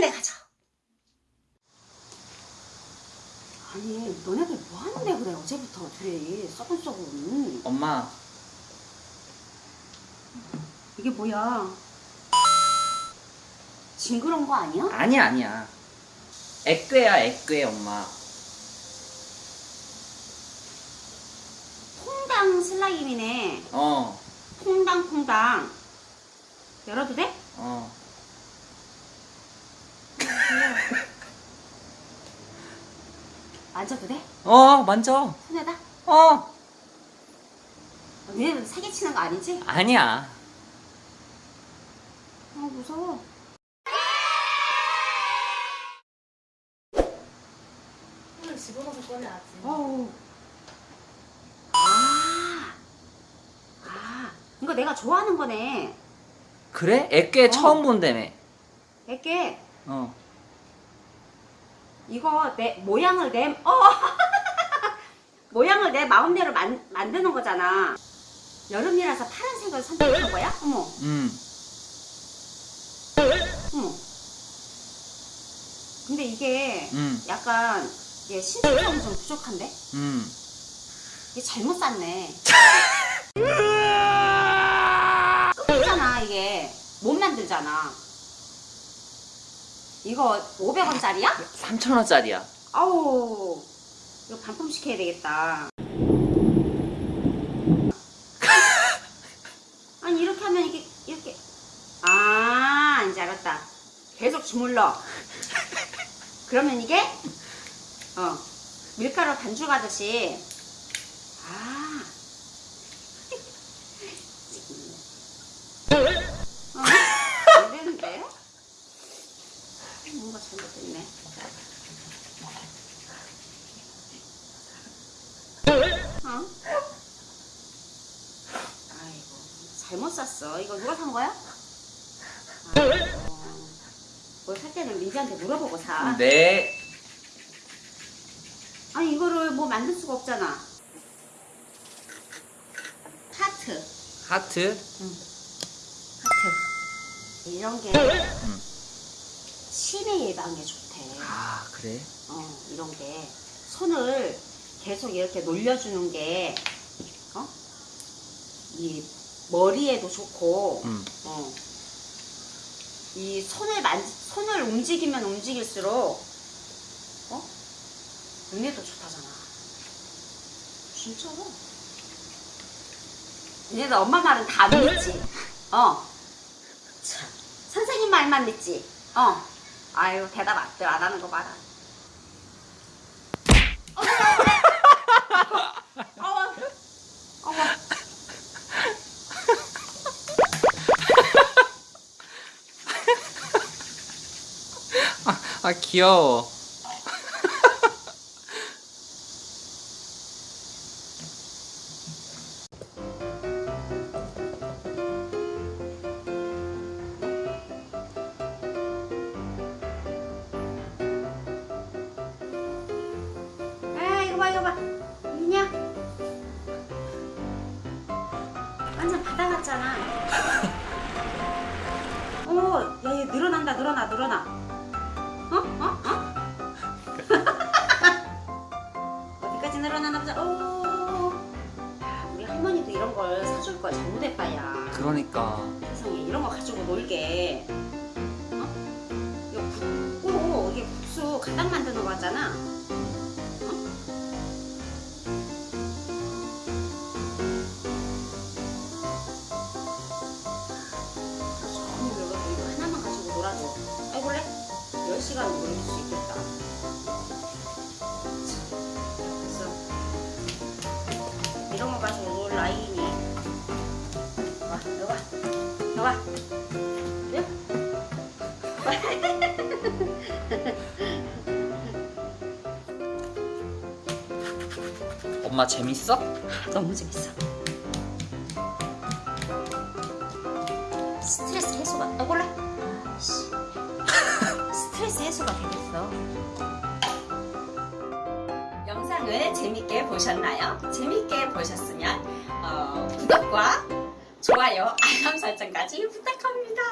빨리 가자. 아니 너네들 뭐 하는데 그래? 어제부터 둘이 썩은썩은. 엄마. 이게 뭐야? 징그러운 거 아니야? 아니야 아니야. 액괴야 액괴 엄마. 퐁당 슬라임이네. 어. 퐁당 퐁당. 열어도 돼? 어. 만져도 돼? 어 만져 손에다? 어 너네들 사기치는 거 아니지? 아니야 아 무서워 손을 집어넣어서 꺼내야지. 어우 아, 아 이거 내가 좋아하는 거네 그래? 액괴 어. 처음 본다며 이게 어 이거 내 모양을 내 어! 모양을 내 마음대로 만, 만드는 거잖아 여름이라서 파란색을 선택한 거야? 어머 음. 어머 근데 이게 음. 약간 이게 신축성이 좀 부족한데? 음. 이게 잘못 샀네 끝이잖아 이게 못 만들잖아 이거 500원짜리야? 3천원짜리야. 아우 이거 반품 시켜야 되겠다. 아니 이렇게 하면 이게 이렇게. 아 이제 알았다. 계속 주물러. 그러면 이게 어 밀가루 반죽 하듯이 아 어, 안 되는데 뭔가 잘못됐네 어? 아이고 잘못 샀어. 이거 누가 산 거야? 아이고 뭘살 때는 민지한테 물어보고 사. 네. 아니 이거를 뭐 만들 수가 없잖아. 하트. 하트? 하트. 이런 게 음. 치매 예방에 좋대. 아 그래? 어 이런 게. 손을 계속 이렇게 놀려주는 게 어? 이 머리에도 좋고 음. 어. 이 손을 만 손을 움직이면 움직일수록 어? 눈에도 좋다잖아. 진짜로? 얘네들 엄마 말은 다 믿지. 어. 참. 선생님 말만 믿지. 어. 아유 대답 안, 안 하는 거 봐라. 어머. 어머. 어머. 아 귀여워. 아 이거 봐 이거 봐. 이냐? 완전 바다 같잖아. 어야얘 늘어난다 늘어나 늘어나 그러니까. 세상에 이런 거 가지고 놀게. 어? 이거 굽고 이게 국수 가닥 만드는 거잖아. 놀아도 이거 하나만 가지고 놀아도 아이 볼래? 10시간 놀릴 수 있겠다 여기 와 엄마 재밌어? 너무 재밌어 스트레스 해소가 아 몰라 아이씨. 스트레스 해소가 되겠어 영상을 재밌게 보셨나요? 재밌게 어, 구독과 좋아요, 알람 설정까지 부탁합니다.